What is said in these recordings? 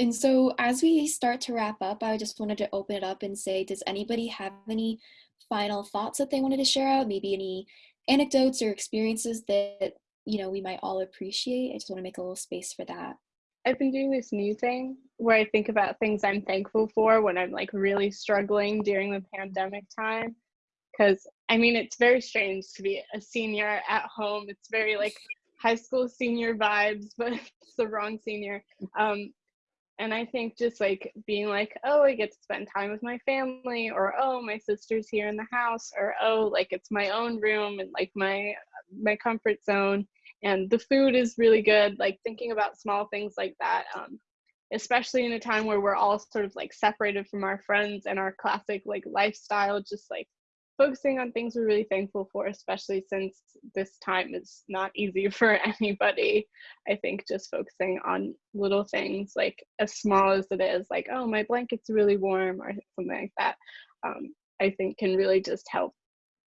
And so as we start to wrap up, I just wanted to open it up and say, does anybody have any final thoughts that they wanted to share out? Maybe any anecdotes or experiences that, you know, we might all appreciate? I just want to make a little space for that. I've been doing this new thing where I think about things I'm thankful for when I'm like really struggling during the pandemic time. Because I mean, it's very strange to be a senior at home. It's very like high school senior vibes, but it's the wrong senior. Um, and I think just like being like, oh, I get to spend time with my family, or oh, my sister's here in the house, or oh, like it's my own room and like my my comfort zone, and the food is really good. Like thinking about small things like that, um, especially in a time where we're all sort of like separated from our friends and our classic like lifestyle, just like focusing on things we're really thankful for, especially since this time is not easy for anybody. I think just focusing on little things, like as small as it is, like, oh, my blanket's really warm or something like that, um, I think can really just help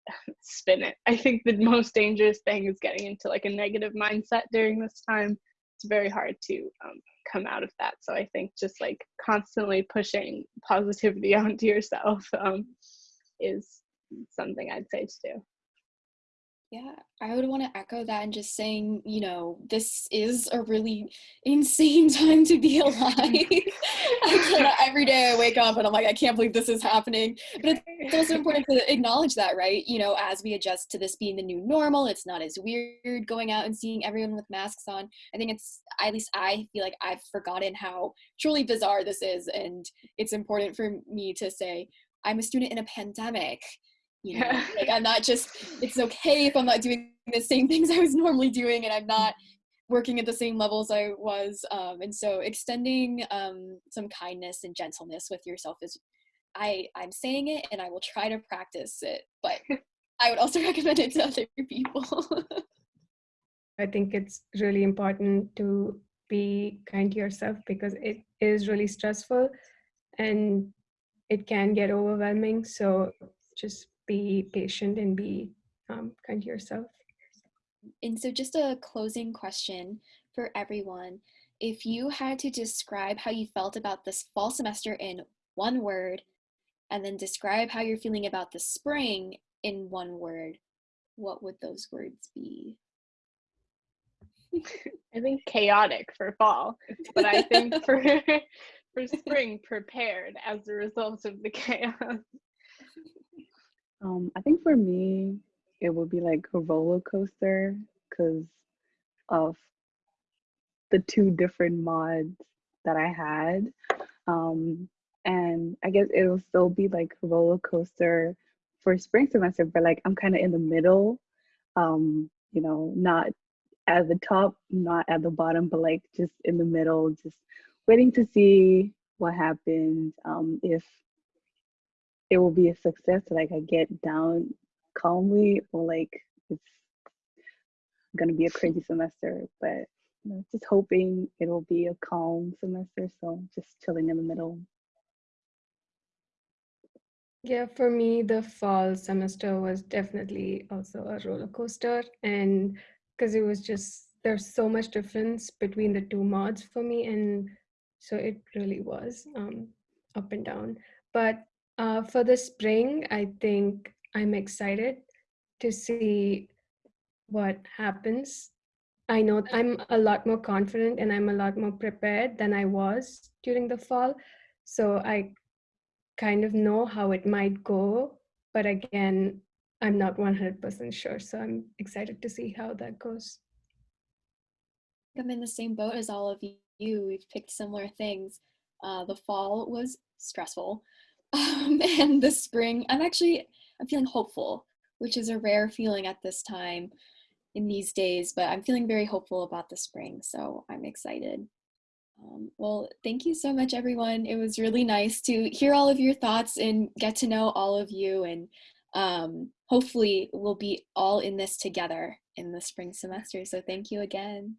spin it. I think the most dangerous thing is getting into like a negative mindset during this time. It's very hard to um, come out of that. So I think just like constantly pushing positivity onto yourself um, is something I'd say to do. Yeah, I would want to echo that and just saying, you know, this is a really insane time to be alive. every day I wake up and I'm like, I can't believe this is happening. But it's also important to acknowledge that, right? You know, as we adjust to this being the new normal, it's not as weird going out and seeing everyone with masks on. I think it's, at least I feel like I've forgotten how truly bizarre this is. And it's important for me to say, I'm a student in a pandemic you know like i'm not just it's okay if i'm not doing the same things i was normally doing and i'm not working at the same levels i was um, and so extending um, some kindness and gentleness with yourself is i i'm saying it and i will try to practice it but i would also recommend it to other people. I think it's really important to be kind to yourself because it is really stressful and it can get overwhelming so just be patient and be um, kind to yourself. And so just a closing question for everyone. If you had to describe how you felt about this fall semester in one word, and then describe how you're feeling about the spring in one word, what would those words be? I think chaotic for fall, but I think for for spring prepared as a result of the chaos. Um, I think for me, it would be like a roller coaster because of the two different mods that I had. Um, and I guess it'll still be like a roller coaster for spring semester, but like I'm kind of in the middle, um, you know, not at the top, not at the bottom, but like just in the middle, just waiting to see what happens. Um, if it will be a success like i get down calmly or like it's gonna be a crazy semester but you know, just hoping it will be a calm semester so just chilling in the middle. Yeah for me the fall semester was definitely also a roller coaster and because it was just there's so much difference between the two mods for me and so it really was um, up and down. But uh, for the spring, I think I'm excited to see what happens. I know I'm a lot more confident and I'm a lot more prepared than I was during the fall. So I kind of know how it might go. But again, I'm not 100% sure. So I'm excited to see how that goes. I'm in the same boat as all of you. We've picked similar things. Uh, the fall was stressful um, and the spring i'm actually i'm feeling hopeful which is a rare feeling at this time in these days but i'm feeling very hopeful about the spring so i'm excited. Um, well thank you so much everyone. It was really nice to hear all of your thoughts and get to know all of you and um, hopefully we'll be all in this together in the spring semester. So thank you again